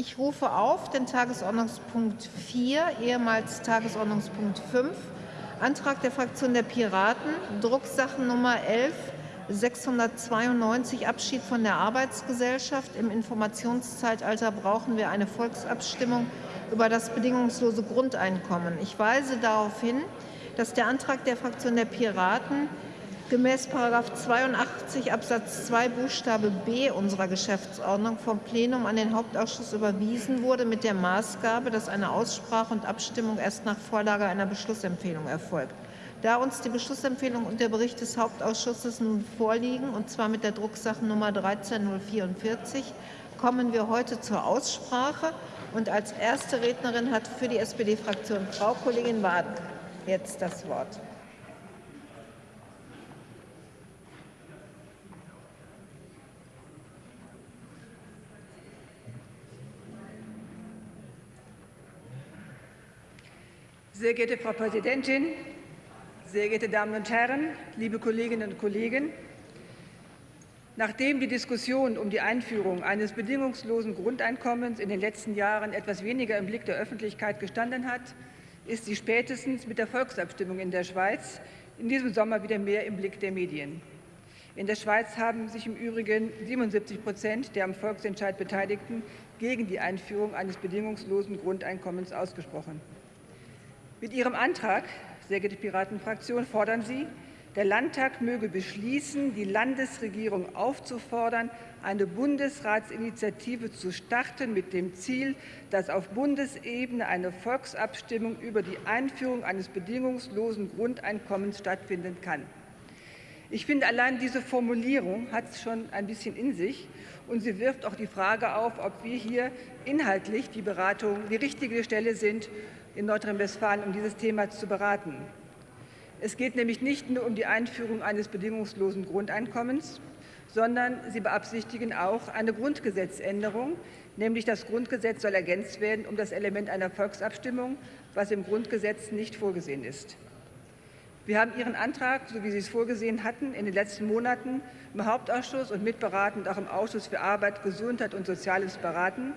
Ich rufe auf den Tagesordnungspunkt 4, ehemals Tagesordnungspunkt 5, Antrag der Fraktion der Piraten, Drucksachennummer 11 692 Abschied von der Arbeitsgesellschaft. Im Informationszeitalter brauchen wir eine Volksabstimmung über das bedingungslose Grundeinkommen. Ich weise darauf hin, dass der Antrag der Fraktion der Piraten gemäß 82 Absatz 2 Buchstabe b unserer Geschäftsordnung vom Plenum an den Hauptausschuss überwiesen wurde mit der Maßgabe, dass eine Aussprache und Abstimmung erst nach Vorlage einer Beschlussempfehlung erfolgt. Da uns die Beschlussempfehlung und der Bericht des Hauptausschusses nun vorliegen, und zwar mit der Drucksachennummer 13044, kommen wir heute zur Aussprache. Und als erste Rednerin hat für die SPD-Fraktion Frau Kollegin Waden jetzt das Wort. Sehr geehrte Frau Präsidentin, sehr geehrte Damen und Herren, liebe Kolleginnen und Kollegen! Nachdem die Diskussion um die Einführung eines bedingungslosen Grundeinkommens in den letzten Jahren etwas weniger im Blick der Öffentlichkeit gestanden hat, ist sie spätestens mit der Volksabstimmung in der Schweiz in diesem Sommer wieder mehr im Blick der Medien. In der Schweiz haben sich im Übrigen 77 Prozent der am Volksentscheid Beteiligten gegen die Einführung eines bedingungslosen Grundeinkommens ausgesprochen. Mit Ihrem Antrag, sehr geehrte Piratenfraktion, fordern Sie, der Landtag möge beschließen, die Landesregierung aufzufordern, eine Bundesratsinitiative zu starten mit dem Ziel, dass auf Bundesebene eine Volksabstimmung über die Einführung eines bedingungslosen Grundeinkommens stattfinden kann. Ich finde, allein diese Formulierung hat es schon ein bisschen in sich, und sie wirft auch die Frage auf, ob wir hier inhaltlich die Beratung die richtige Stelle sind, in Nordrhein-Westfalen, um dieses Thema zu beraten. Es geht nämlich nicht nur um die Einführung eines bedingungslosen Grundeinkommens, sondern Sie beabsichtigen auch eine Grundgesetzänderung, nämlich das Grundgesetz soll ergänzt werden um das Element einer Volksabstimmung, was im Grundgesetz nicht vorgesehen ist. Wir haben Ihren Antrag, so wie Sie es vorgesehen hatten, in den letzten Monaten im Hauptausschuss und mitberatend auch im Ausschuss für Arbeit, Gesundheit und Soziales beraten.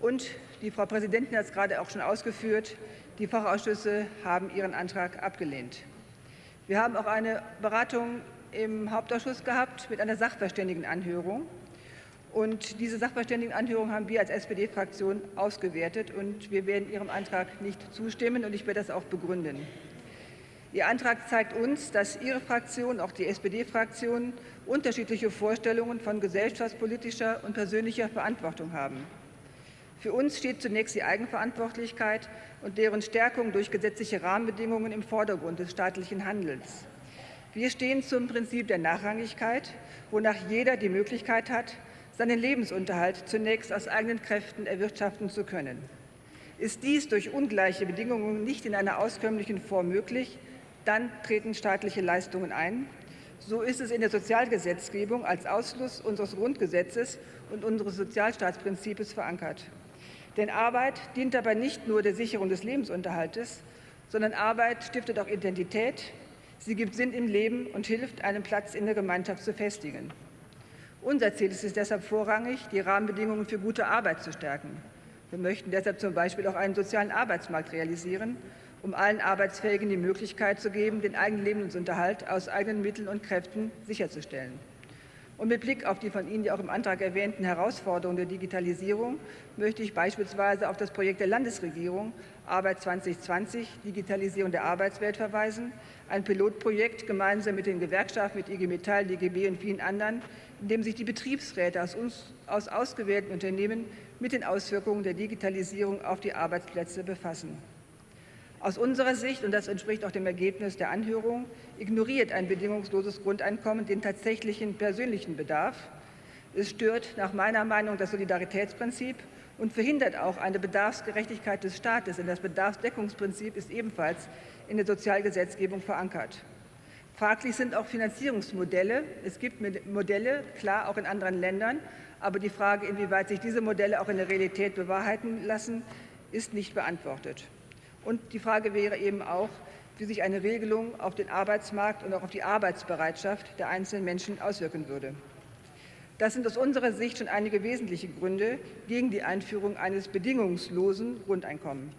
Und die Frau Präsidentin hat es gerade auch schon ausgeführt. Die Fachausschüsse haben Ihren Antrag abgelehnt. Wir haben auch eine Beratung im Hauptausschuss gehabt mit einer Sachverständigenanhörung. Und diese Sachverständigenanhörung haben wir als SPD-Fraktion ausgewertet. Und wir werden Ihrem Antrag nicht zustimmen. Und ich werde das auch begründen. Ihr Antrag zeigt uns, dass Ihre Fraktion, auch die SPD-Fraktion, unterschiedliche Vorstellungen von gesellschaftspolitischer und persönlicher Verantwortung haben. Für uns steht zunächst die Eigenverantwortlichkeit und deren Stärkung durch gesetzliche Rahmenbedingungen im Vordergrund des staatlichen Handelns. Wir stehen zum Prinzip der Nachrangigkeit, wonach jeder die Möglichkeit hat, seinen Lebensunterhalt zunächst aus eigenen Kräften erwirtschaften zu können. Ist dies durch ungleiche Bedingungen nicht in einer auskömmlichen Form möglich, dann treten staatliche Leistungen ein. So ist es in der Sozialgesetzgebung als Ausschluss unseres Grundgesetzes und unseres Sozialstaatsprinzips verankert. Denn Arbeit dient dabei nicht nur der Sicherung des Lebensunterhaltes, sondern Arbeit stiftet auch Identität, sie gibt Sinn im Leben und hilft, einen Platz in der Gemeinschaft zu festigen. Unser Ziel ist es deshalb vorrangig, die Rahmenbedingungen für gute Arbeit zu stärken. Wir möchten deshalb zum Beispiel auch einen sozialen Arbeitsmarkt realisieren, um allen Arbeitsfähigen die Möglichkeit zu geben, den eigenen Lebensunterhalt aus eigenen Mitteln und Kräften sicherzustellen. Und mit Blick auf die von Ihnen ja auch im Antrag erwähnten Herausforderungen der Digitalisierung möchte ich beispielsweise auf das Projekt der Landesregierung Arbeit 2020, Digitalisierung der Arbeitswelt verweisen, ein Pilotprojekt gemeinsam mit den Gewerkschaften, mit IG Metall, DGB und vielen anderen, in dem sich die Betriebsräte aus, uns, aus ausgewählten Unternehmen mit den Auswirkungen der Digitalisierung auf die Arbeitsplätze befassen. Aus unserer Sicht, und das entspricht auch dem Ergebnis der Anhörung, ignoriert ein bedingungsloses Grundeinkommen den tatsächlichen persönlichen Bedarf. Es stört nach meiner Meinung das Solidaritätsprinzip und verhindert auch eine Bedarfsgerechtigkeit des Staates, denn das Bedarfsdeckungsprinzip ist ebenfalls in der Sozialgesetzgebung verankert. Fraglich sind auch Finanzierungsmodelle. Es gibt Modelle, klar, auch in anderen Ländern, aber die Frage, inwieweit sich diese Modelle auch in der Realität bewahrheiten lassen, ist nicht beantwortet. Und die Frage wäre eben auch, wie sich eine Regelung auf den Arbeitsmarkt und auch auf die Arbeitsbereitschaft der einzelnen Menschen auswirken würde. Das sind aus unserer Sicht schon einige wesentliche Gründe gegen die Einführung eines bedingungslosen Grundeinkommens.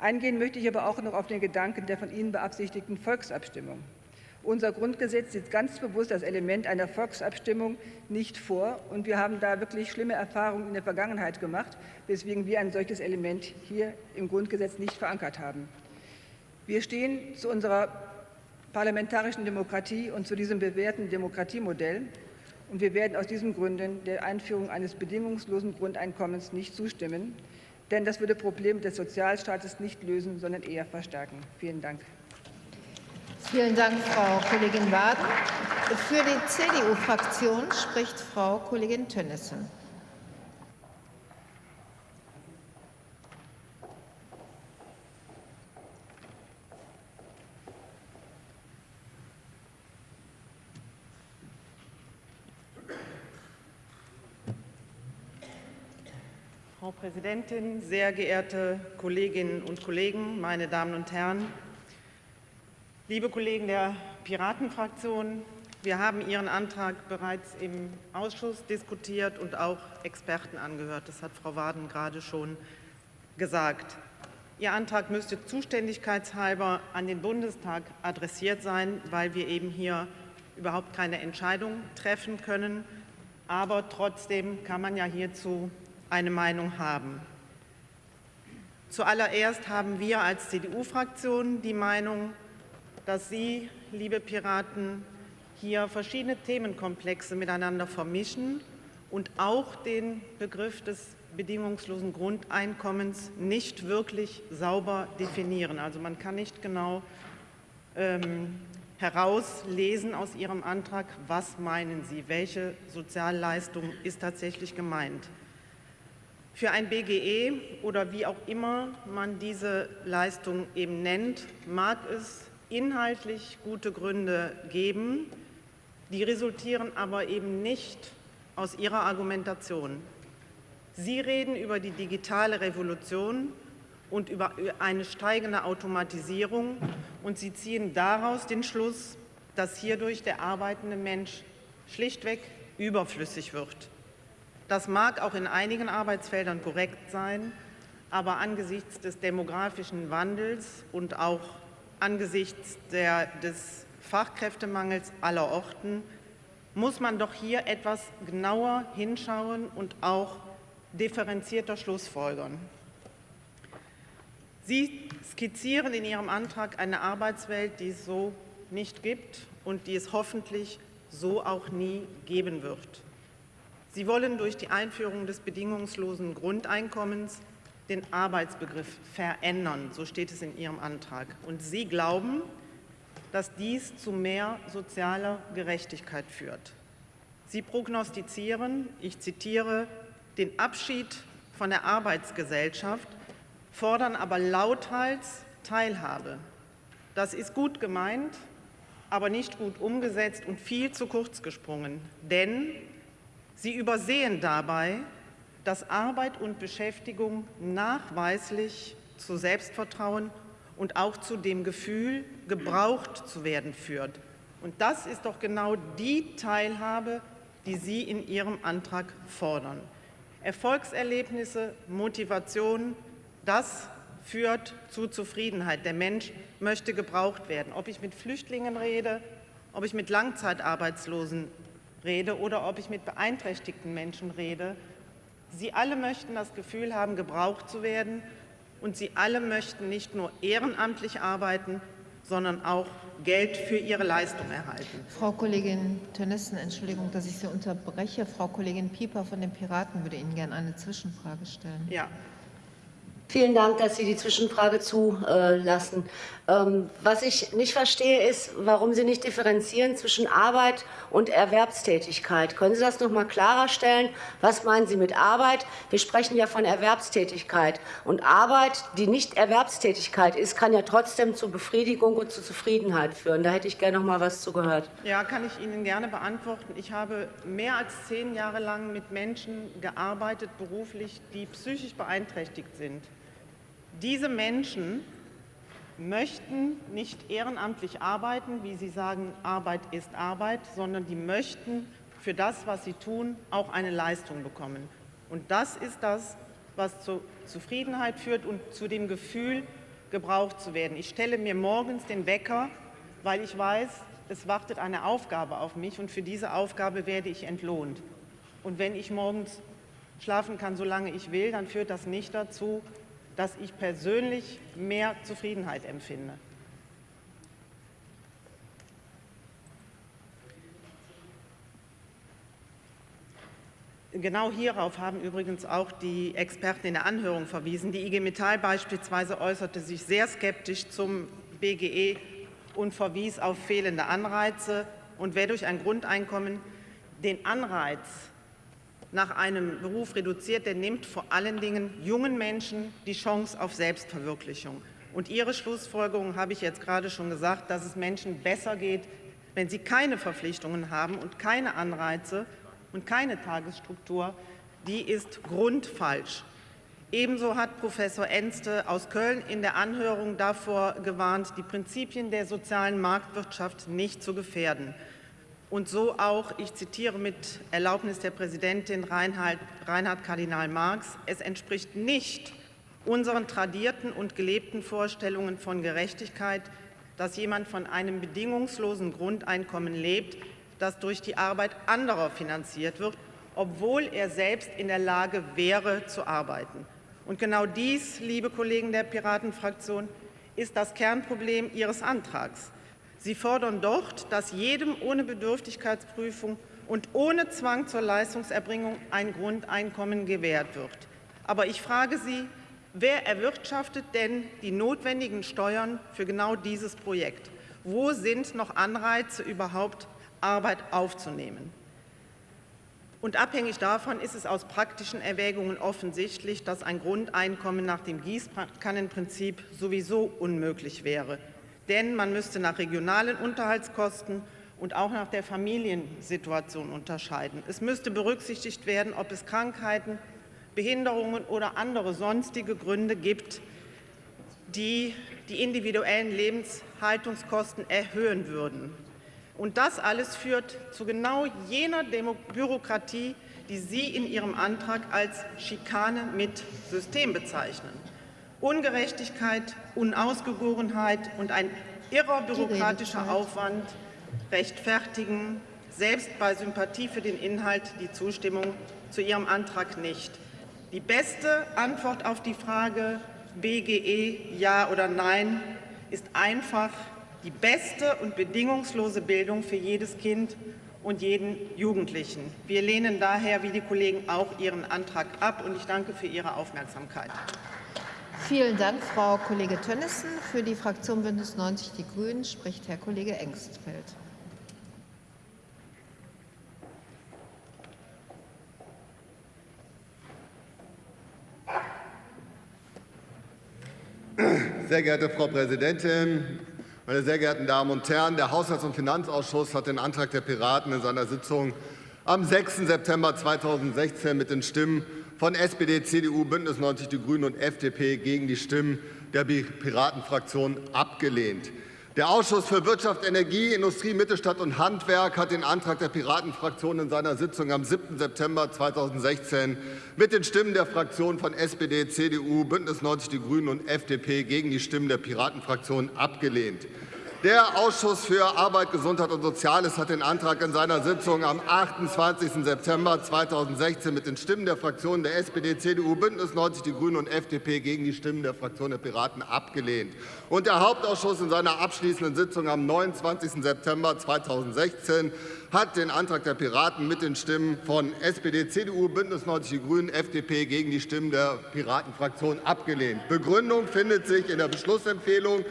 Eingehen möchte ich aber auch noch auf den Gedanken der von Ihnen beabsichtigten Volksabstimmung. Unser Grundgesetz sieht ganz bewusst das Element einer Volksabstimmung nicht vor. Und wir haben da wirklich schlimme Erfahrungen in der Vergangenheit gemacht, weswegen wir ein solches Element hier im Grundgesetz nicht verankert haben. Wir stehen zu unserer parlamentarischen Demokratie und zu diesem bewährten Demokratiemodell. Und wir werden aus diesen Gründen der Einführung eines bedingungslosen Grundeinkommens nicht zustimmen. Denn das würde Probleme des Sozialstaates nicht lösen, sondern eher verstärken. Vielen Dank. Vielen Dank, Frau Kollegin Waden. Für die CDU-Fraktion spricht Frau Kollegin Tönnissen. Frau Präsidentin, sehr geehrte Kolleginnen und Kollegen, meine Damen und Herren! Liebe Kollegen der Piratenfraktion, wir haben Ihren Antrag bereits im Ausschuss diskutiert und auch Experten angehört. Das hat Frau Waden gerade schon gesagt. Ihr Antrag müsste zuständigkeitshalber an den Bundestag adressiert sein, weil wir eben hier überhaupt keine Entscheidung treffen können. Aber trotzdem kann man ja hierzu eine Meinung haben. Zuallererst haben wir als CDU-Fraktion die Meinung, dass Sie, liebe Piraten, hier verschiedene Themenkomplexe miteinander vermischen und auch den Begriff des bedingungslosen Grundeinkommens nicht wirklich sauber definieren. Also man kann nicht genau ähm, herauslesen aus Ihrem Antrag, was meinen Sie, welche Sozialleistung ist tatsächlich gemeint. Für ein BGE oder wie auch immer man diese Leistung eben nennt, mag es inhaltlich gute Gründe geben, die resultieren aber eben nicht aus Ihrer Argumentation. Sie reden über die digitale Revolution und über eine steigende Automatisierung und Sie ziehen daraus den Schluss, dass hierdurch der arbeitende Mensch schlichtweg überflüssig wird. Das mag auch in einigen Arbeitsfeldern korrekt sein, aber angesichts des demografischen Wandels und auch angesichts der, des Fachkräftemangels aller Orten muss man doch hier etwas genauer hinschauen und auch differenzierter Schlussfolgern. Sie skizzieren in Ihrem Antrag eine Arbeitswelt, die es so nicht gibt und die es hoffentlich so auch nie geben wird. Sie wollen durch die Einführung des bedingungslosen Grundeinkommens den Arbeitsbegriff verändern, so steht es in Ihrem Antrag. Und Sie glauben, dass dies zu mehr sozialer Gerechtigkeit führt. Sie prognostizieren, ich zitiere, den Abschied von der Arbeitsgesellschaft, fordern aber lauthals Teilhabe. Das ist gut gemeint, aber nicht gut umgesetzt und viel zu kurz gesprungen. Denn Sie übersehen dabei, dass Arbeit und Beschäftigung nachweislich zu Selbstvertrauen und auch zu dem Gefühl, gebraucht zu werden führt. Und das ist doch genau die Teilhabe, die Sie in Ihrem Antrag fordern. Erfolgserlebnisse, Motivation, das führt zu Zufriedenheit. Der Mensch möchte gebraucht werden. Ob ich mit Flüchtlingen rede, ob ich mit Langzeitarbeitslosen rede oder ob ich mit beeinträchtigten Menschen rede, Sie alle möchten das Gefühl haben, gebraucht zu werden, und Sie alle möchten nicht nur ehrenamtlich arbeiten, sondern auch Geld für ihre Leistung erhalten. Frau Kollegin Tönnissen, Entschuldigung, dass ich Sie unterbreche. Frau Kollegin Pieper von den Piraten würde Ihnen gerne eine Zwischenfrage stellen. Ja, Vielen Dank, dass Sie die Zwischenfrage zulassen. Ähm, was ich nicht verstehe, ist, warum Sie nicht differenzieren zwischen Arbeit und Erwerbstätigkeit. Können Sie das noch mal klarer stellen? Was meinen Sie mit Arbeit? Wir sprechen ja von Erwerbstätigkeit. Und Arbeit, die nicht Erwerbstätigkeit ist, kann ja trotzdem zu Befriedigung und zu Zufriedenheit führen. Da hätte ich gerne noch mal was zugehört. Ja, kann ich Ihnen gerne beantworten. Ich habe mehr als zehn Jahre lang mit Menschen gearbeitet, beruflich, die psychisch beeinträchtigt sind. Diese Menschen möchten nicht ehrenamtlich arbeiten, wie Sie sagen, Arbeit ist Arbeit, sondern die möchten für das, was sie tun, auch eine Leistung bekommen. Und das ist das, was zur Zufriedenheit führt und zu dem Gefühl, gebraucht zu werden. Ich stelle mir morgens den Wecker, weil ich weiß, es wartet eine Aufgabe auf mich und für diese Aufgabe werde ich entlohnt. Und wenn ich morgens schlafen kann, solange ich will, dann führt das nicht dazu, dass ich persönlich mehr Zufriedenheit empfinde. Genau hierauf haben übrigens auch die Experten in der Anhörung verwiesen. Die IG Metall beispielsweise äußerte sich sehr skeptisch zum BGE und verwies auf fehlende Anreize. Und wer durch ein Grundeinkommen den Anreiz nach einem Beruf reduziert, der nimmt vor allen Dingen jungen Menschen die Chance auf Selbstverwirklichung. Und Ihre Schlussfolgerung habe ich jetzt gerade schon gesagt, dass es Menschen besser geht, wenn sie keine Verpflichtungen haben und keine Anreize und keine Tagesstruktur, die ist grundfalsch. Ebenso hat Professor Enste aus Köln in der Anhörung davor gewarnt, die Prinzipien der sozialen Marktwirtschaft nicht zu gefährden. Und so auch, ich zitiere mit Erlaubnis der Präsidentin Reinhard, Reinhard Kardinal Marx, es entspricht nicht unseren tradierten und gelebten Vorstellungen von Gerechtigkeit, dass jemand von einem bedingungslosen Grundeinkommen lebt, das durch die Arbeit anderer finanziert wird, obwohl er selbst in der Lage wäre, zu arbeiten. Und genau dies, liebe Kollegen der Piratenfraktion, ist das Kernproblem Ihres Antrags. Sie fordern dort, dass jedem ohne Bedürftigkeitsprüfung und ohne Zwang zur Leistungserbringung ein Grundeinkommen gewährt wird. Aber ich frage Sie, wer erwirtschaftet denn die notwendigen Steuern für genau dieses Projekt? Wo sind noch Anreize überhaupt Arbeit aufzunehmen. Und abhängig davon ist es aus praktischen Erwägungen offensichtlich, dass ein Grundeinkommen nach dem Gießkannenprinzip sowieso unmöglich wäre. Denn man müsste nach regionalen Unterhaltskosten und auch nach der Familiensituation unterscheiden. Es müsste berücksichtigt werden, ob es Krankheiten, Behinderungen oder andere sonstige Gründe gibt, die die individuellen Lebenshaltungskosten erhöhen würden. Und das alles führt zu genau jener Demo Bürokratie, die Sie in Ihrem Antrag als Schikane mit System bezeichnen. Ungerechtigkeit, Unausgegorenheit und ein irrer bürokratischer Aufwand rechtfertigen selbst bei Sympathie für den Inhalt die Zustimmung zu Ihrem Antrag nicht. Die beste Antwort auf die Frage BGE ja oder nein ist einfach die beste und bedingungslose Bildung für jedes Kind und jeden Jugendlichen. Wir lehnen daher, wie die Kollegen auch, Ihren Antrag ab. Und ich danke für Ihre Aufmerksamkeit. Vielen Dank, Frau Kollege Tönnissen. Für die Fraktion Bündnis 90 Die Grünen spricht Herr Kollege Engstfeld. Sehr geehrte Frau Präsidentin, meine sehr geehrten Damen und Herren, der Haushalts- und Finanzausschuss hat den Antrag der Piraten in seiner Sitzung am 6. September 2016 mit den Stimmen von SPD, CDU, Bündnis 90 Die Grünen und FDP gegen die Stimmen der Piratenfraktion abgelehnt. Der Ausschuss für Wirtschaft, Energie, Industrie, Mittelstand und Handwerk hat den Antrag der Piratenfraktion in seiner Sitzung am 7. September 2016 mit den Stimmen der Fraktionen von SPD, CDU, Bündnis 90 Die Grünen und FDP gegen die Stimmen der Piratenfraktion abgelehnt. Der Ausschuss für Arbeit, Gesundheit und Soziales hat den Antrag in seiner Sitzung am 28. September 2016 mit den Stimmen der Fraktionen der SPD, CDU, Bündnis 90 Die Grünen und FDP gegen die Stimmen der Fraktion der Piraten abgelehnt. Und der Hauptausschuss in seiner abschließenden Sitzung am 29. September 2016 hat den Antrag der Piraten mit den Stimmen von SPD, CDU, Bündnis 90 Die Grünen, FDP gegen die Stimmen der Piratenfraktion abgelehnt. Begründung findet sich in der Beschlussempfehlung.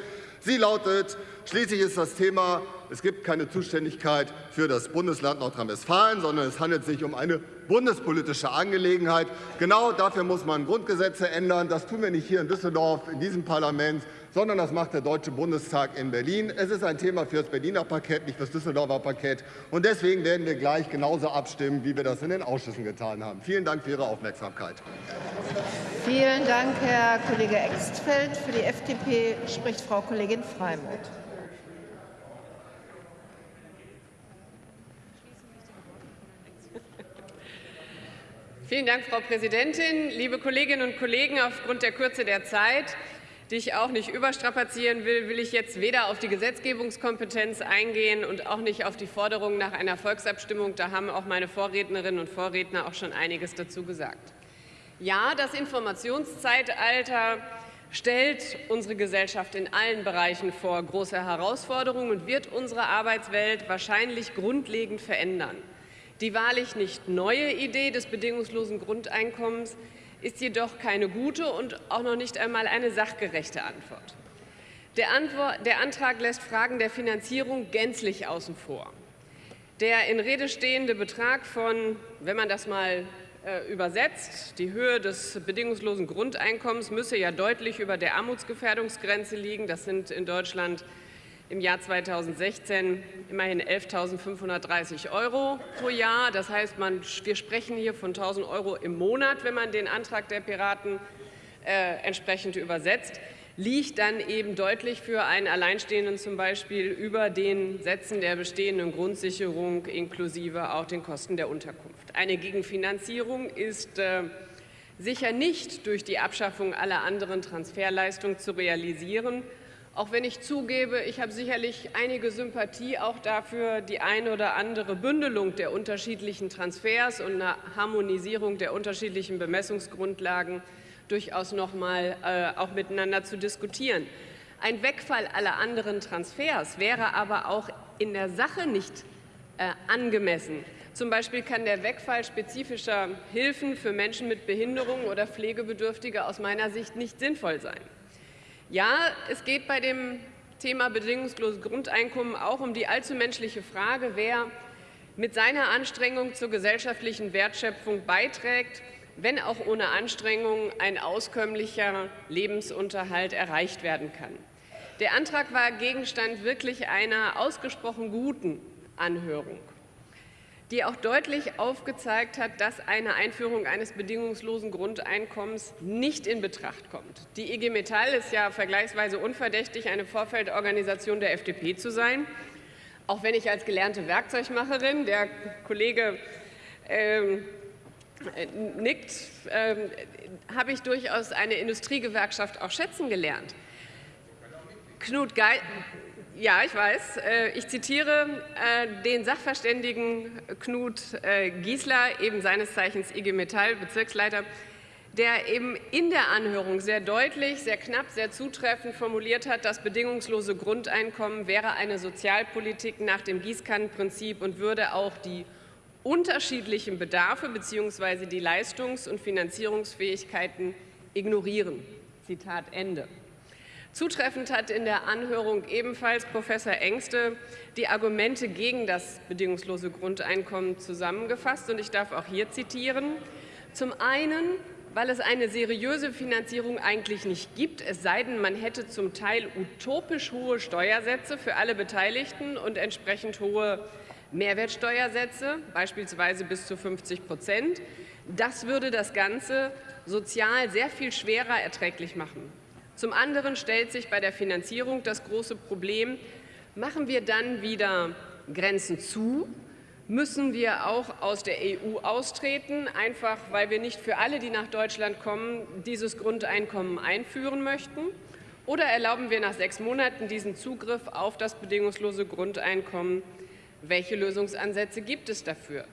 Sie lautet, schließlich ist das Thema, es gibt keine Zuständigkeit für das Bundesland Nordrhein-Westfalen, sondern es handelt sich um eine bundespolitische Angelegenheit. Genau dafür muss man Grundgesetze ändern. Das tun wir nicht hier in Düsseldorf, in diesem Parlament, sondern das macht der Deutsche Bundestag in Berlin. Es ist ein Thema für das Berliner Paket, nicht für das Düsseldorfer Paket. Und deswegen werden wir gleich genauso abstimmen, wie wir das in den Ausschüssen getan haben. Vielen Dank für Ihre Aufmerksamkeit. Vielen Dank, Herr Kollege Extfeld. Für die FDP spricht Frau Kollegin Freimuth. Vielen Dank, Frau Präsidentin. Liebe Kolleginnen und Kollegen, aufgrund der Kürze der Zeit, die ich auch nicht überstrapazieren will, will ich jetzt weder auf die Gesetzgebungskompetenz eingehen und auch nicht auf die Forderung nach einer Volksabstimmung. Da haben auch meine Vorrednerinnen und Vorredner auch schon einiges dazu gesagt. Ja, das Informationszeitalter stellt unsere Gesellschaft in allen Bereichen vor große Herausforderungen und wird unsere Arbeitswelt wahrscheinlich grundlegend verändern. Die wahrlich nicht neue Idee des bedingungslosen Grundeinkommens ist jedoch keine gute und auch noch nicht einmal eine sachgerechte Antwort. Der, Antwort, der Antrag lässt Fragen der Finanzierung gänzlich außen vor. Der in Rede stehende Betrag von, wenn man das mal übersetzt, die Höhe des bedingungslosen Grundeinkommens müsse ja deutlich über der Armutsgefährdungsgrenze liegen. Das sind in Deutschland im Jahr 2016 immerhin 11.530 Euro pro Jahr. Das heißt, man, wir sprechen hier von 1.000 Euro im Monat, wenn man den Antrag der Piraten äh, entsprechend übersetzt, liegt dann eben deutlich für einen Alleinstehenden zum Beispiel über den Sätzen der bestehenden Grundsicherung inklusive auch den Kosten der Unterkunft. Eine Gegenfinanzierung ist äh, sicher nicht durch die Abschaffung aller anderen Transferleistungen zu realisieren, auch wenn ich zugebe, ich habe sicherlich einige Sympathie auch dafür, die eine oder andere Bündelung der unterschiedlichen Transfers und eine Harmonisierung der unterschiedlichen Bemessungsgrundlagen durchaus noch mal äh, auch miteinander zu diskutieren. Ein Wegfall aller anderen Transfers wäre aber auch in der Sache nicht äh, angemessen. Zum Beispiel kann der Wegfall spezifischer Hilfen für Menschen mit Behinderung oder Pflegebedürftige aus meiner Sicht nicht sinnvoll sein. Ja, es geht bei dem Thema bedingungsloses Grundeinkommen auch um die allzu menschliche Frage, wer mit seiner Anstrengung zur gesellschaftlichen Wertschöpfung beiträgt, wenn auch ohne Anstrengung ein auskömmlicher Lebensunterhalt erreicht werden kann. Der Antrag war Gegenstand wirklich einer ausgesprochen guten Anhörung die auch deutlich aufgezeigt hat, dass eine Einführung eines bedingungslosen Grundeinkommens nicht in Betracht kommt. Die IG Metall ist ja vergleichsweise unverdächtig, eine Vorfeldorganisation der FDP zu sein. Auch wenn ich als gelernte Werkzeugmacherin, der Kollege ähm, nickt, ähm, habe ich durchaus eine Industriegewerkschaft auch schätzen gelernt. Knut Geil ja, ich weiß. Äh, ich zitiere äh, den Sachverständigen Knut äh, Giesler, eben seines Zeichens IG Metall, Bezirksleiter, der eben in der Anhörung sehr deutlich, sehr knapp, sehr zutreffend formuliert hat, das bedingungslose Grundeinkommen wäre eine Sozialpolitik nach dem Gießkannenprinzip und würde auch die unterschiedlichen Bedarfe bzw. die Leistungs- und Finanzierungsfähigkeiten ignorieren. Zitat Ende. Zutreffend hat in der Anhörung ebenfalls Professor Engste die Argumente gegen das bedingungslose Grundeinkommen zusammengefasst. Und ich darf auch hier zitieren. Zum einen, weil es eine seriöse Finanzierung eigentlich nicht gibt, es sei denn, man hätte zum Teil utopisch hohe Steuersätze für alle Beteiligten und entsprechend hohe Mehrwertsteuersätze, beispielsweise bis zu 50 Prozent. Das würde das Ganze sozial sehr viel schwerer erträglich machen. Zum anderen stellt sich bei der Finanzierung das große Problem, machen wir dann wieder Grenzen zu, müssen wir auch aus der EU austreten, einfach weil wir nicht für alle, die nach Deutschland kommen, dieses Grundeinkommen einführen möchten? Oder erlauben wir nach sechs Monaten diesen Zugriff auf das bedingungslose Grundeinkommen? Welche Lösungsansätze gibt es dafür?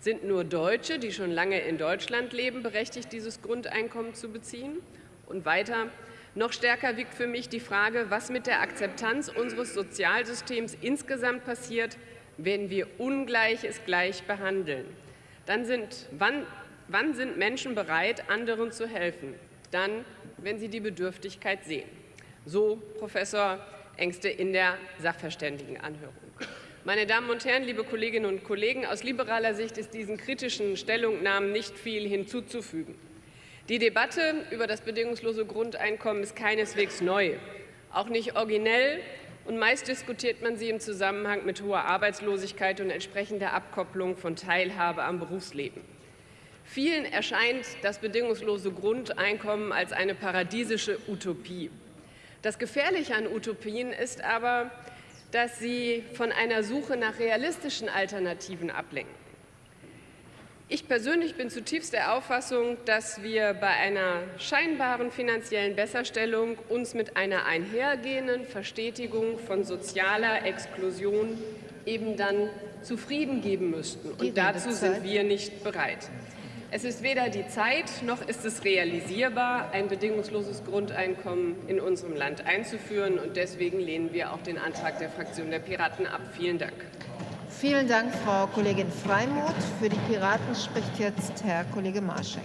Sind nur Deutsche, die schon lange in Deutschland leben, berechtigt, dieses Grundeinkommen zu beziehen? Und weiter, noch stärker wiegt für mich die Frage, was mit der Akzeptanz unseres Sozialsystems insgesamt passiert, wenn wir Ungleiches gleich behandeln. Dann sind, wann, wann sind Menschen bereit, anderen zu helfen? Dann, wenn sie die Bedürftigkeit sehen. So Professor Engste in der Sachverständigenanhörung. Meine Damen und Herren, liebe Kolleginnen und Kollegen, aus liberaler Sicht ist diesen kritischen Stellungnahmen nicht viel hinzuzufügen. Die Debatte über das bedingungslose Grundeinkommen ist keineswegs neu, auch nicht originell, und meist diskutiert man sie im Zusammenhang mit hoher Arbeitslosigkeit und entsprechender Abkopplung von Teilhabe am Berufsleben. Vielen erscheint das bedingungslose Grundeinkommen als eine paradiesische Utopie. Das Gefährliche an Utopien ist aber, dass sie von einer Suche nach realistischen Alternativen ablenken. Ich persönlich bin zutiefst der Auffassung, dass wir bei einer scheinbaren finanziellen Besserstellung uns mit einer einhergehenden Verstetigung von sozialer Exklusion eben dann zufrieden geben müssten. Und dazu sind wir nicht bereit. Es ist weder die Zeit noch ist es realisierbar, ein bedingungsloses Grundeinkommen in unserem Land einzuführen. Und deswegen lehnen wir auch den Antrag der Fraktion der Piraten ab. Vielen Dank. Vielen Dank, Frau Kollegin Freimuth. Für die Piraten spricht jetzt Herr Kollege Marscheng.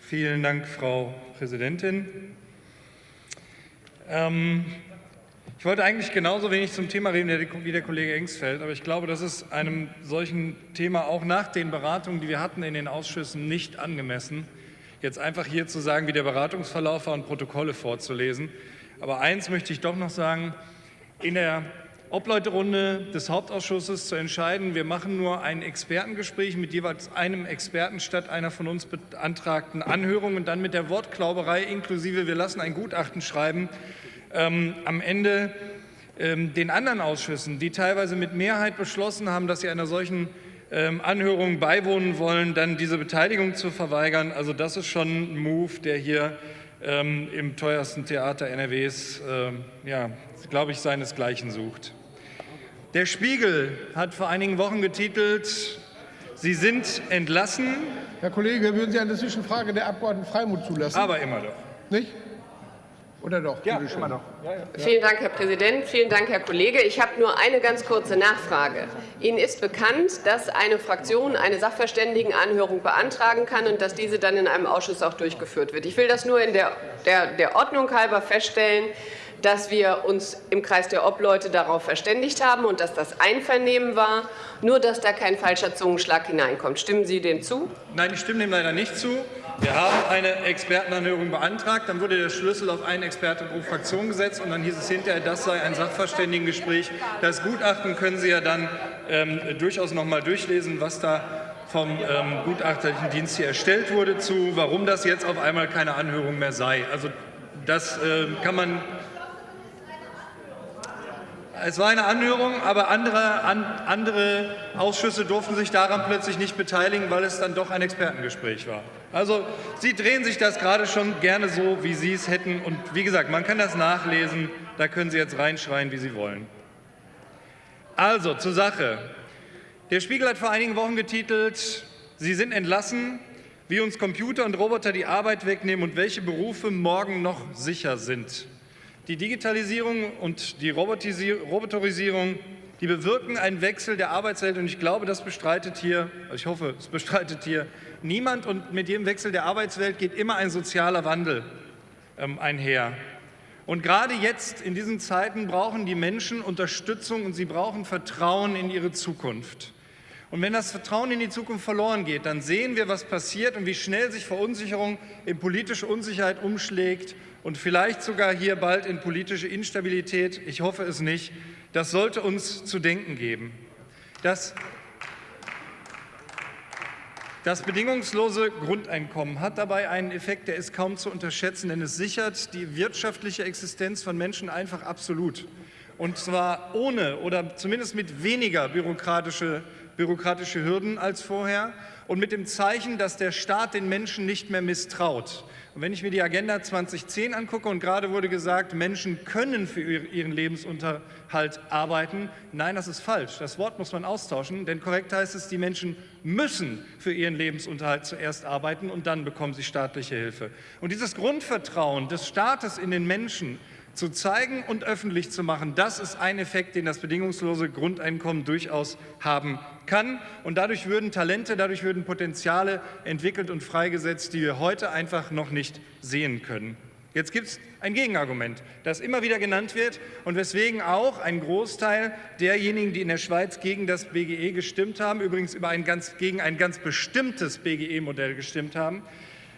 Vielen Dank, Frau Präsidentin. Ähm, ich wollte eigentlich genauso wenig zum Thema reden wie der Kollege Engsfeld, aber ich glaube, das ist einem solchen Thema auch nach den Beratungen, die wir hatten in den Ausschüssen, nicht angemessen jetzt einfach hier zu sagen, wie der Beratungsverlauf war und Protokolle vorzulesen. Aber eins möchte ich doch noch sagen, in der Obleuterunde des Hauptausschusses zu entscheiden, wir machen nur ein Expertengespräch mit jeweils einem Experten statt einer von uns beantragten Anhörung und dann mit der Wortklauberei inklusive, wir lassen ein Gutachten schreiben, ähm, am Ende ähm, den anderen Ausschüssen, die teilweise mit Mehrheit beschlossen haben, dass sie einer solchen ähm, Anhörungen beiwohnen wollen, dann diese Beteiligung zu verweigern. Also das ist schon ein Move, der hier ähm, im teuersten Theater NRWs, äh, ja, glaube ich, seinesgleichen sucht. Der Spiegel hat vor einigen Wochen getitelt, Sie sind entlassen. Herr Kollege, würden Sie eine Zwischenfrage der Abgeordneten Freimut zulassen? Aber immer doch. Nicht? Oder doch? Ja, immer noch. Ja, ja. Vielen Dank, Herr Präsident. Vielen Dank, Herr Kollege. Ich habe nur eine ganz kurze Nachfrage. Ihnen ist bekannt, dass eine Fraktion eine Sachverständigenanhörung beantragen kann und dass diese dann in einem Ausschuss auch durchgeführt wird. Ich will das nur in der, der, der Ordnung halber feststellen dass wir uns im Kreis der Obleute darauf verständigt haben und dass das Einvernehmen war, nur dass da kein falscher Zungenschlag hineinkommt. Stimmen Sie dem zu? Nein, ich stimme dem leider nicht zu. Wir haben eine Expertenanhörung beantragt, dann wurde der Schlüssel auf einen Experten pro Fraktion gesetzt und dann hieß es hinterher, das sei ein Sachverständigengespräch. Das Gutachten können Sie ja dann ähm, durchaus noch mal durchlesen, was da vom ähm, gutachterlichen Dienst hier erstellt wurde, zu warum das jetzt auf einmal keine Anhörung mehr sei. Also das äh, kann man es war eine Anhörung, aber andere, an, andere Ausschüsse durften sich daran plötzlich nicht beteiligen, weil es dann doch ein Expertengespräch war. Also Sie drehen sich das gerade schon gerne so, wie Sie es hätten. Und wie gesagt, man kann das nachlesen, da können Sie jetzt reinschreien, wie Sie wollen. Also zur Sache. Der Spiegel hat vor einigen Wochen getitelt, Sie sind entlassen, wie uns Computer und Roboter die Arbeit wegnehmen und welche Berufe morgen noch sicher sind. Die Digitalisierung und die Roboterisierung, die bewirken einen Wechsel der Arbeitswelt und ich glaube, das bestreitet hier, also ich hoffe, es bestreitet hier niemand und mit jedem Wechsel der Arbeitswelt geht immer ein sozialer Wandel ähm, einher. Und gerade jetzt in diesen Zeiten brauchen die Menschen Unterstützung und sie brauchen Vertrauen in ihre Zukunft. Und wenn das Vertrauen in die Zukunft verloren geht, dann sehen wir, was passiert und wie schnell sich Verunsicherung in politische Unsicherheit umschlägt und vielleicht sogar hier bald in politische Instabilität. Ich hoffe es nicht. Das sollte uns zu denken geben. Das, das bedingungslose Grundeinkommen hat dabei einen Effekt, der ist kaum zu unterschätzen, denn es sichert die wirtschaftliche Existenz von Menschen einfach absolut. Und zwar ohne oder zumindest mit weniger bürokratische, bürokratische Hürden als vorher und mit dem Zeichen, dass der Staat den Menschen nicht mehr misstraut. Und wenn ich mir die Agenda 2010 angucke und gerade wurde gesagt, Menschen können für ihren Lebensunterhalt arbeiten, nein, das ist falsch. Das Wort muss man austauschen, denn korrekt heißt es, die Menschen müssen für ihren Lebensunterhalt zuerst arbeiten und dann bekommen sie staatliche Hilfe. Und dieses Grundvertrauen des Staates in den Menschen zu zeigen und öffentlich zu machen, das ist ein Effekt, den das bedingungslose Grundeinkommen durchaus haben kann. Und dadurch würden Talente, dadurch würden Potenziale entwickelt und freigesetzt, die wir heute einfach noch nicht sehen können. Jetzt gibt es ein Gegenargument, das immer wieder genannt wird und weswegen auch ein Großteil derjenigen, die in der Schweiz gegen das BGE gestimmt haben, übrigens über ein ganz, gegen ein ganz bestimmtes BGE-Modell gestimmt haben,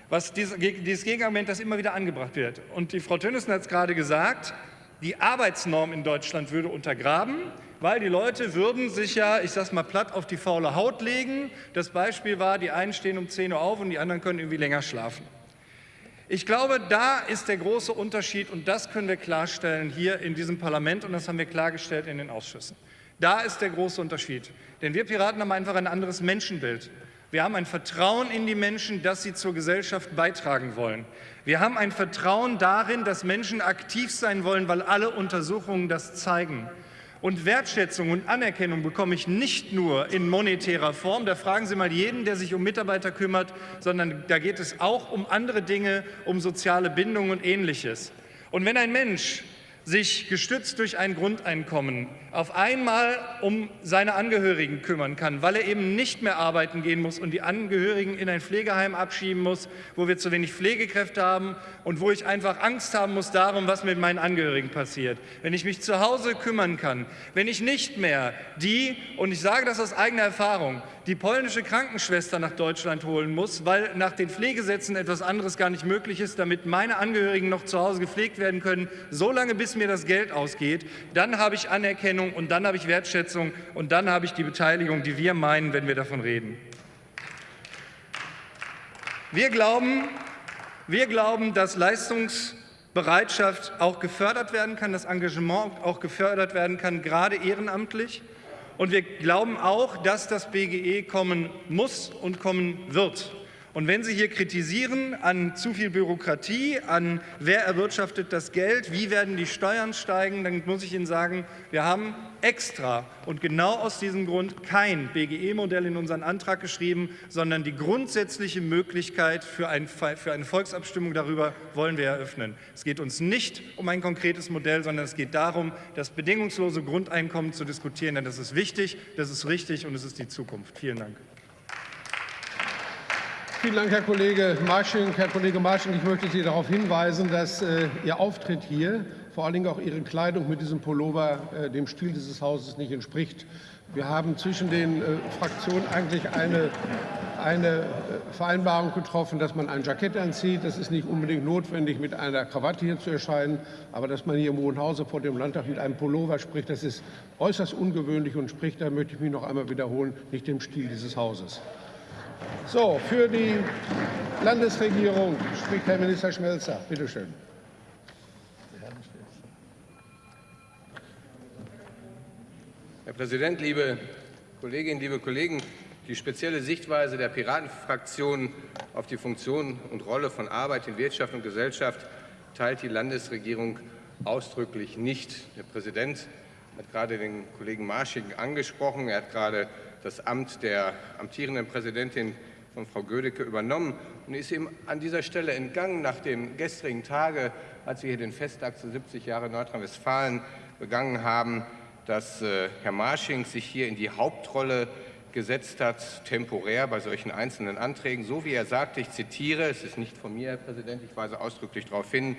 was dieses, Gegenargument, das immer wieder angebracht wird. Und die Frau Tönnissen hat es gerade gesagt, die Arbeitsnorm in Deutschland würde untergraben, weil die Leute würden sich ja, ich sage mal platt, auf die faule Haut legen. Das Beispiel war, die einen stehen um 10 Uhr auf und die anderen können irgendwie länger schlafen. Ich glaube, da ist der große Unterschied und das können wir klarstellen hier in diesem Parlament und das haben wir klargestellt in den Ausschüssen. Da ist der große Unterschied. Denn wir Piraten haben einfach ein anderes Menschenbild. Wir haben ein Vertrauen in die Menschen, dass sie zur Gesellschaft beitragen wollen. Wir haben ein Vertrauen darin, dass Menschen aktiv sein wollen, weil alle Untersuchungen das zeigen. Und Wertschätzung und Anerkennung bekomme ich nicht nur in monetärer Form, da fragen Sie mal jeden, der sich um Mitarbeiter kümmert, sondern da geht es auch um andere Dinge, um soziale Bindung und Ähnliches. Und wenn ein Mensch sich gestützt durch ein Grundeinkommen auf einmal um seine Angehörigen kümmern kann, weil er eben nicht mehr arbeiten gehen muss und die Angehörigen in ein Pflegeheim abschieben muss, wo wir zu wenig Pflegekräfte haben und wo ich einfach Angst haben muss darum, was mit meinen Angehörigen passiert. Wenn ich mich zu Hause kümmern kann, wenn ich nicht mehr die, und ich sage das aus eigener Erfahrung, die polnische Krankenschwester nach Deutschland holen muss, weil nach den Pflegesätzen etwas anderes gar nicht möglich ist, damit meine Angehörigen noch zu Hause gepflegt werden können, so lange bis mir das Geld ausgeht, dann habe ich Anerkennung und dann habe ich Wertschätzung und dann habe ich die Beteiligung, die wir meinen, wenn wir davon reden. Wir glauben, wir glauben, dass Leistungsbereitschaft auch gefördert werden kann, dass Engagement auch gefördert werden kann, gerade ehrenamtlich. Und wir glauben auch, dass das BGE kommen muss und kommen wird. Und wenn Sie hier kritisieren an zu viel Bürokratie, an wer erwirtschaftet das Geld, wie werden die Steuern steigen, dann muss ich Ihnen sagen, wir haben extra und genau aus diesem Grund kein BGE-Modell in unseren Antrag geschrieben, sondern die grundsätzliche Möglichkeit für, ein, für eine Volksabstimmung darüber wollen wir eröffnen. Es geht uns nicht um ein konkretes Modell, sondern es geht darum, das bedingungslose Grundeinkommen zu diskutieren, denn das ist wichtig, das ist richtig und es ist die Zukunft. Vielen Dank. Vielen Dank, Herr Kollege Marsching. Herr Kollege Marsching, ich möchte Sie darauf hinweisen, dass äh, Ihr Auftritt hier, vor allen Dingen auch Ihre Kleidung mit diesem Pullover, äh, dem Stil dieses Hauses nicht entspricht. Wir haben zwischen den äh, Fraktionen eigentlich eine, eine äh, Vereinbarung getroffen, dass man ein Jackett anzieht. Das ist nicht unbedingt notwendig, mit einer Krawatte hier zu erscheinen. Aber dass man hier im Hohen Hause vor dem Landtag mit einem Pullover spricht, das ist äußerst ungewöhnlich und spricht, da möchte ich mich noch einmal wiederholen, nicht dem Stil dieses Hauses. So, für die Landesregierung spricht Herr Minister Schmelzer. Bitte schön. Herr Präsident, liebe Kolleginnen, liebe Kollegen! Die spezielle Sichtweise der Piratenfraktion auf die Funktion und Rolle von Arbeit in Wirtschaft und Gesellschaft teilt die Landesregierung ausdrücklich nicht. Der Präsident hat gerade den Kollegen Marsching angesprochen. Er hat gerade das Amt der amtierenden Präsidentin von Frau Gödecke übernommen und ist ihm an dieser Stelle entgangen nach dem gestrigen Tage, als wir hier den Festtag zu 70 Jahre Nordrhein-Westfalen begangen haben, dass äh, Herr Marsching sich hier in die Hauptrolle gesetzt hat, temporär bei solchen einzelnen Anträgen, so wie er sagte, ich zitiere, es ist nicht von mir, Herr Präsident, ich weise ausdrücklich darauf hin,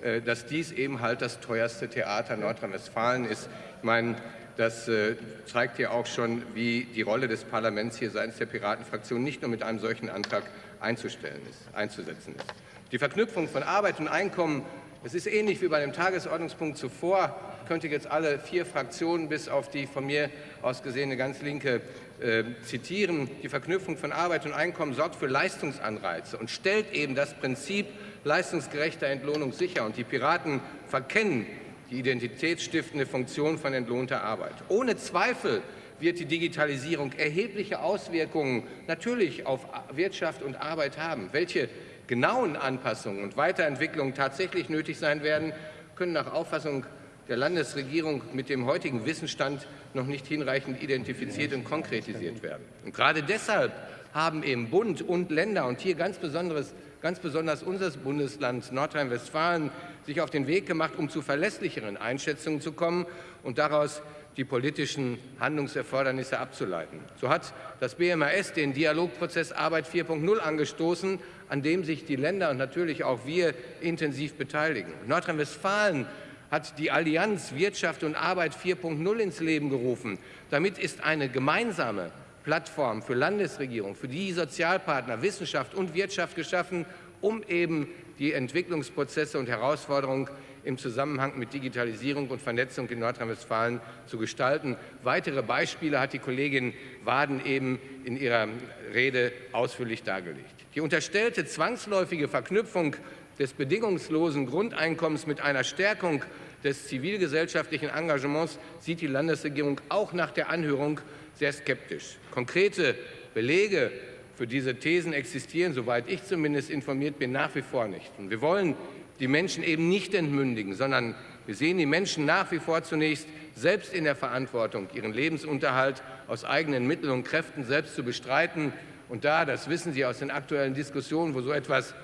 äh, dass dies eben halt das teuerste Theater Nordrhein-Westfalen ist. Ich meine, das äh, zeigt ja auch schon, wie die Rolle des Parlaments hier seitens der Piratenfraktion nicht nur mit einem solchen Antrag einzustellen ist, einzusetzen ist. Die Verknüpfung von Arbeit und Einkommen, es ist ähnlich wie bei dem Tagesordnungspunkt zuvor, könnte jetzt alle vier Fraktionen bis auf die von mir aus gesehene ganz linke äh, zitieren. Die Verknüpfung von Arbeit und Einkommen sorgt für Leistungsanreize und stellt eben das Prinzip leistungsgerechter Entlohnung sicher. Und die Piraten verkennen die identitätsstiftende Funktion von entlohnter Arbeit. Ohne Zweifel wird die Digitalisierung erhebliche Auswirkungen natürlich auf Wirtschaft und Arbeit haben. Welche genauen Anpassungen und Weiterentwicklungen tatsächlich nötig sein werden, können nach Auffassung der Landesregierung mit dem heutigen Wissensstand noch nicht hinreichend identifiziert und konkretisiert werden. Und gerade deshalb haben eben Bund und Länder und hier ganz besonderes ganz besonders unser Bundesland Nordrhein-Westfalen, sich auf den Weg gemacht, um zu verlässlicheren Einschätzungen zu kommen und daraus die politischen Handlungserfordernisse abzuleiten. So hat das BMAS den Dialogprozess Arbeit 4.0 angestoßen, an dem sich die Länder und natürlich auch wir intensiv beteiligen. Nordrhein-Westfalen hat die Allianz Wirtschaft und Arbeit 4.0 ins Leben gerufen. Damit ist eine gemeinsame Plattform für Landesregierung, für die Sozialpartner, Wissenschaft und Wirtschaft geschaffen, um eben die Entwicklungsprozesse und Herausforderungen im Zusammenhang mit Digitalisierung und Vernetzung in Nordrhein-Westfalen zu gestalten. Weitere Beispiele hat die Kollegin Waden eben in ihrer Rede ausführlich dargelegt. Die unterstellte zwangsläufige Verknüpfung des bedingungslosen Grundeinkommens mit einer Stärkung des zivilgesellschaftlichen Engagements sieht die Landesregierung auch nach der Anhörung sehr skeptisch. Konkrete Belege für diese Thesen existieren, soweit ich zumindest informiert bin, nach wie vor nicht. Und wir wollen die Menschen eben nicht entmündigen, sondern wir sehen die Menschen nach wie vor zunächst selbst in der Verantwortung, ihren Lebensunterhalt aus eigenen Mitteln und Kräften selbst zu bestreiten. Und da, das wissen Sie aus den aktuellen Diskussionen, wo so etwas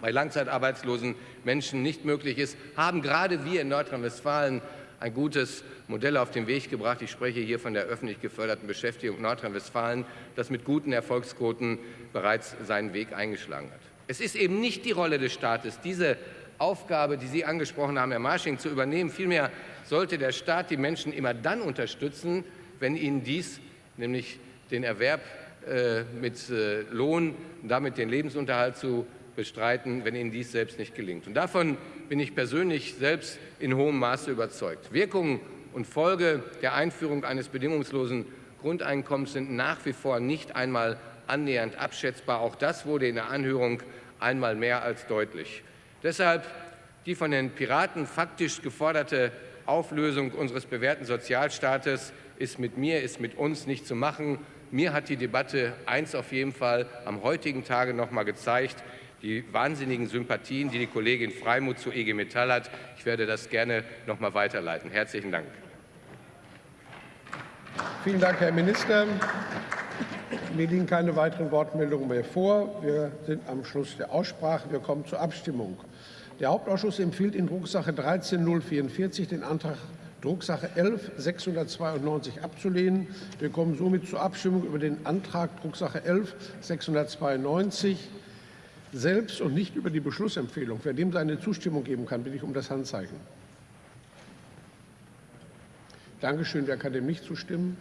bei langzeitarbeitslosen Menschen nicht möglich ist, haben gerade wir in Nordrhein-Westfalen ein gutes Modell auf den Weg gebracht. Ich spreche hier von der öffentlich geförderten Beschäftigung Nordrhein-Westfalen, das mit guten Erfolgsquoten bereits seinen Weg eingeschlagen hat. Es ist eben nicht die Rolle des Staates, diese Aufgabe, die Sie angesprochen haben, Herr Marsching, zu übernehmen. Vielmehr sollte der Staat die Menschen immer dann unterstützen, wenn ihnen dies, nämlich den Erwerb äh, mit äh, Lohn und damit den Lebensunterhalt zu bestreiten, wenn ihnen dies selbst nicht gelingt. Und davon bin ich persönlich selbst in hohem Maße überzeugt. Wirkung und Folge der Einführung eines bedingungslosen Grundeinkommens sind nach wie vor nicht einmal annähernd abschätzbar. Auch das wurde in der Anhörung einmal mehr als deutlich. Deshalb die von den Piraten faktisch geforderte Auflösung unseres bewährten Sozialstaates ist mit mir, ist mit uns nicht zu machen. Mir hat die Debatte eins auf jeden Fall am heutigen Tage noch mal gezeigt die wahnsinnigen Sympathien, die die Kollegin Freimuth zu EG Metall hat. Ich werde das gerne noch mal weiterleiten. Herzlichen Dank. Vielen Dank, Herr Minister. Mir liegen keine weiteren Wortmeldungen mehr vor. Wir sind am Schluss der Aussprache. Wir kommen zur Abstimmung. Der Hauptausschuss empfiehlt in Drucksache 13044 den Antrag Drucksache 11 692 abzulehnen. Wir kommen somit zur Abstimmung über den Antrag Drucksache 11 692 selbst und nicht über die Beschlussempfehlung. Wer dem seine Zustimmung geben kann, bitte ich um das Handzeichen. Dankeschön. Wer kann dem nicht zustimmen?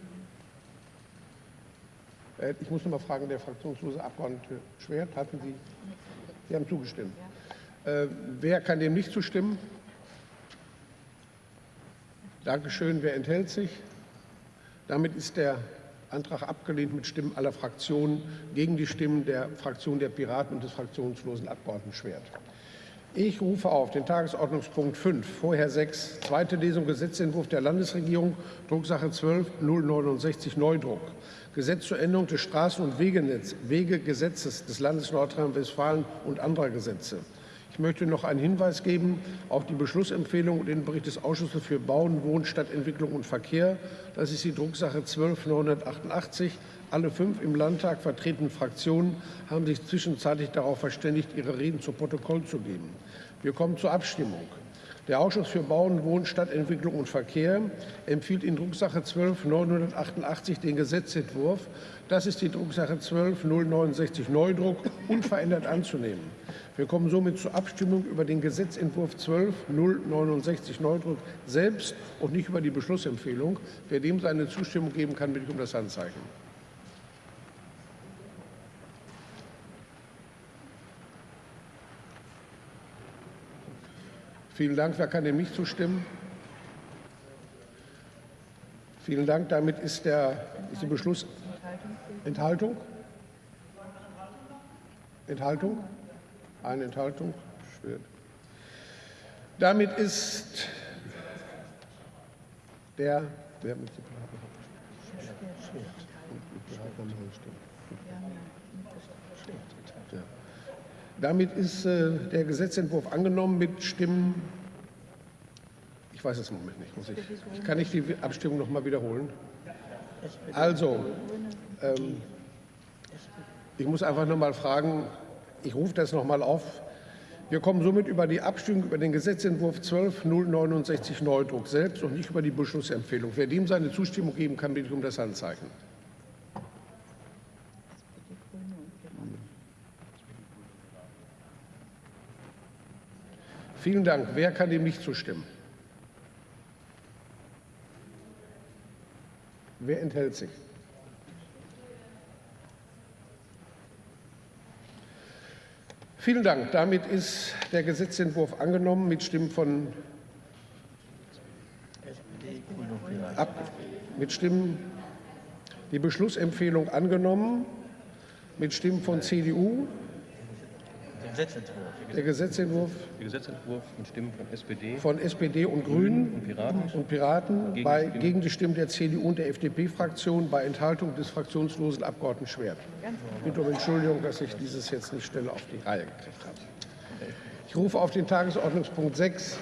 Äh, ich muss noch mal fragen, der fraktionslose Abgeordnete Schwert, hatten Sie? Sie haben zugestimmt. Äh, wer kann dem nicht zustimmen? Dankeschön. Wer enthält sich? Damit ist der Antrag abgelehnt mit Stimmen aller Fraktionen gegen die Stimmen der Fraktion der Piraten und des fraktionslosen Abgeordneten Schwert. Ich rufe auf den Tagesordnungspunkt 5, vorher 6, zweite Lesung Gesetzentwurf der Landesregierung, Drucksache 12 069 Neudruck. Gesetz zur Änderung des Straßen- und Wegegesetzes des Landes Nordrhein-Westfalen und anderer Gesetze. Ich möchte noch einen Hinweis geben auf die Beschlussempfehlung und den Bericht des Ausschusses für Bauen, Wohnen, Stadtentwicklung und Verkehr. Das ist die Drucksache 12988. Alle fünf im Landtag vertretenen Fraktionen haben sich zwischenzeitlich darauf verständigt, ihre Reden zu Protokoll zu geben. Wir kommen zur Abstimmung. Der Ausschuss für Bauen, Wohnen, Stadtentwicklung und Verkehr empfiehlt in Drucksache 12 988 den Gesetzentwurf, das ist die Drucksache 12 069 Neudruck, unverändert anzunehmen. Wir kommen somit zur Abstimmung über den Gesetzentwurf 12 069 Neudruck selbst und nicht über die Beschlussempfehlung. Wer dem seine Zustimmung geben kann, bitte ich um das Handzeichen. Vielen Dank. Wer kann dem nicht zustimmen? Vielen Dank. Damit ist der, ist der Beschluss. Enthaltung? Enthaltung? Eine Enthaltung? Schwer. Damit ist der. Wer mit damit ist äh, der Gesetzentwurf angenommen mit Stimmen. Ich weiß es im Moment nicht. Muss ich, ich kann ich die Abstimmung noch mal wiederholen? Also, ähm, ich muss einfach noch mal fragen. Ich rufe das noch mal auf. Wir kommen somit über die Abstimmung über den Gesetzentwurf 12.069 Neudruck selbst und nicht über die Beschlussempfehlung. Wer dem seine Zustimmung geben kann, bitte ich um das Handzeichen. Vielen Dank. Wer kann dem nicht zustimmen? Wer enthält sich? Vielen Dank. Damit ist der Gesetzentwurf angenommen mit Stimmen von ab, mit Stimmen die Beschlussempfehlung angenommen mit Stimmen von CDU, Gesetzentwurf. Der Gesetzentwurf Der Gesetzentwurf mit Stimmen von SPD von SPD und Grünen und Piraten. und Piraten Gegen bei, die Stimmen. gegen die Stimmen der CDU und der FDP-Fraktion bei Enthaltung des fraktionslosen Abgeordneten Schwert. Ich bitte um Entschuldigung, dass ich dieses jetzt nicht schneller auf die Reihe gekriegt habe. Ich rufe auf den Tagesordnungspunkt 6